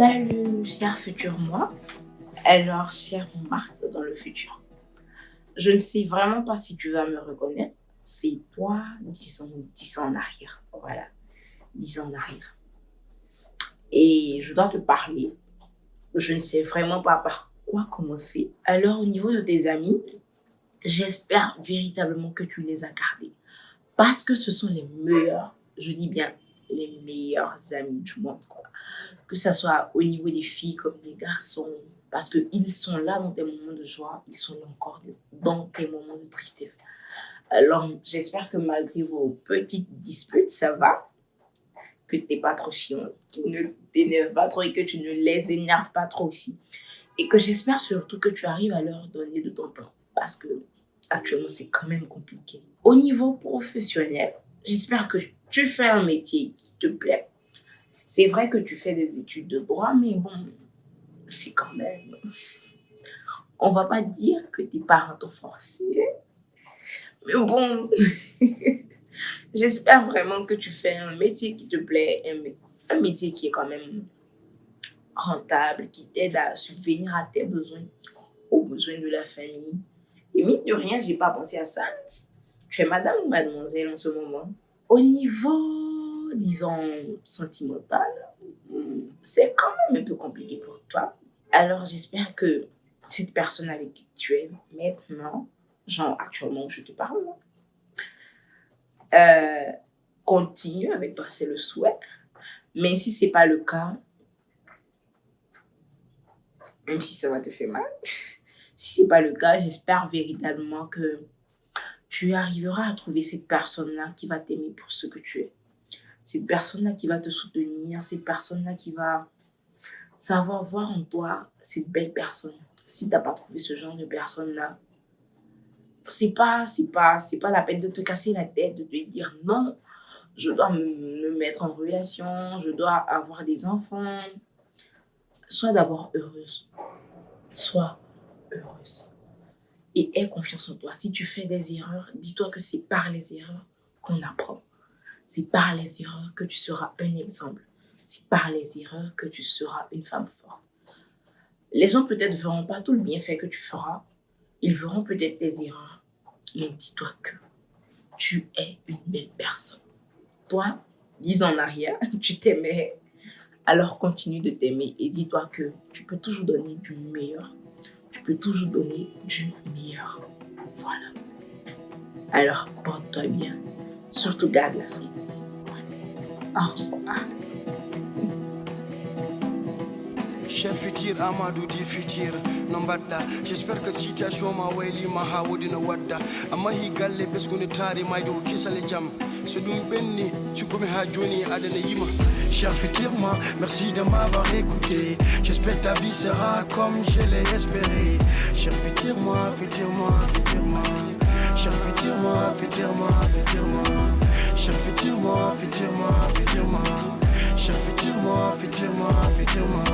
Salut, cher futur moi. Alors, cher Marc dans le futur. Je ne sais vraiment pas si tu vas me reconnaître. C'est toi, disons, dix ans en arrière. Voilà, dix ans en arrière. Et je dois te parler. Je ne sais vraiment pas par quoi commencer. Alors, au niveau de tes amis, j'espère véritablement que tu les as gardés. Parce que ce sont les meilleurs, je dis bien les meilleurs amis du monde. Quoi. Que ce soit au niveau des filles comme des garçons. Parce qu'ils sont là dans tes moments de joie, ils sont là encore dans tes moments de tristesse. Alors, j'espère que malgré vos petites disputes, ça va. Que tu n'es pas trop chiant, qu'ils ne t'énervent pas trop et que tu ne les énerves pas trop aussi. Et que j'espère surtout que tu arrives à leur donner de ton temps. Parce que actuellement, c'est quand même compliqué. Au niveau professionnel, j'espère que tu fais un métier qui te plaît. C'est vrai que tu fais des études de droit, mais bon, c'est quand même... On va pas dire que tes parents t'ont forcé. Mais bon, j'espère vraiment que tu fais un métier qui te plaît, un, un métier qui est quand même rentable, qui t'aide à subvenir à tes besoins, aux besoins de la famille. Et mine de rien, j'ai pas pensé à ça. Tu es madame ou mademoiselle en ce moment? Au niveau, disons, sentimental, c'est quand même un peu compliqué pour toi. Alors, j'espère que cette personne avec qui tu es maintenant, genre actuellement où je te parle, euh, continue avec toi, c'est le souhait. Mais si ce n'est pas le cas, même si ça va te faire mal, si ce n'est pas le cas, j'espère véritablement que tu arriveras à trouver cette personne-là qui va t'aimer pour ce que tu es. Cette personne-là qui va te soutenir, cette personne-là qui va savoir voir en toi cette belle personne. Si tu n'as pas trouvé ce genre de personne-là, c'est pas, pas, pas la peine de te casser la tête, de te dire non, je dois me mettre en relation, je dois avoir des enfants. Sois d'abord heureuse. Sois heureuse et aie confiance en toi. Si tu fais des erreurs, dis-toi que c'est par les erreurs qu'on apprend. C'est par les erreurs que tu seras un exemple. C'est par les erreurs que tu seras une femme forte. Les gens peut-être ne verront pas tout le bienfait que tu feras. Ils verront peut-être tes erreurs. Mais dis-toi que tu es une belle personne. Toi, dix ans en arrière, tu t'aimais. Alors continue de t'aimer et dis-toi que tu peux toujours donner du meilleur tu peux toujours donner du meilleur. Voilà. Alors, porte-toi bien. Surtout garde la santé. Au revoir. Cher futur Amadou di futur no j'espère que situation ma waylima ha wodino wadda amma hi galle ɓesguni taari mayde ko kisale jaam so ɗum ɓenni ha Cher merci de m'avoir écouté. J'espère ta vie sera comme je l'ai espéré. Cher futur moi, futur moi, futur moi. Cher futur moi, futur moi, futur moi. Cher futur moi, futur moi, futur moi. Cher futur moi, futur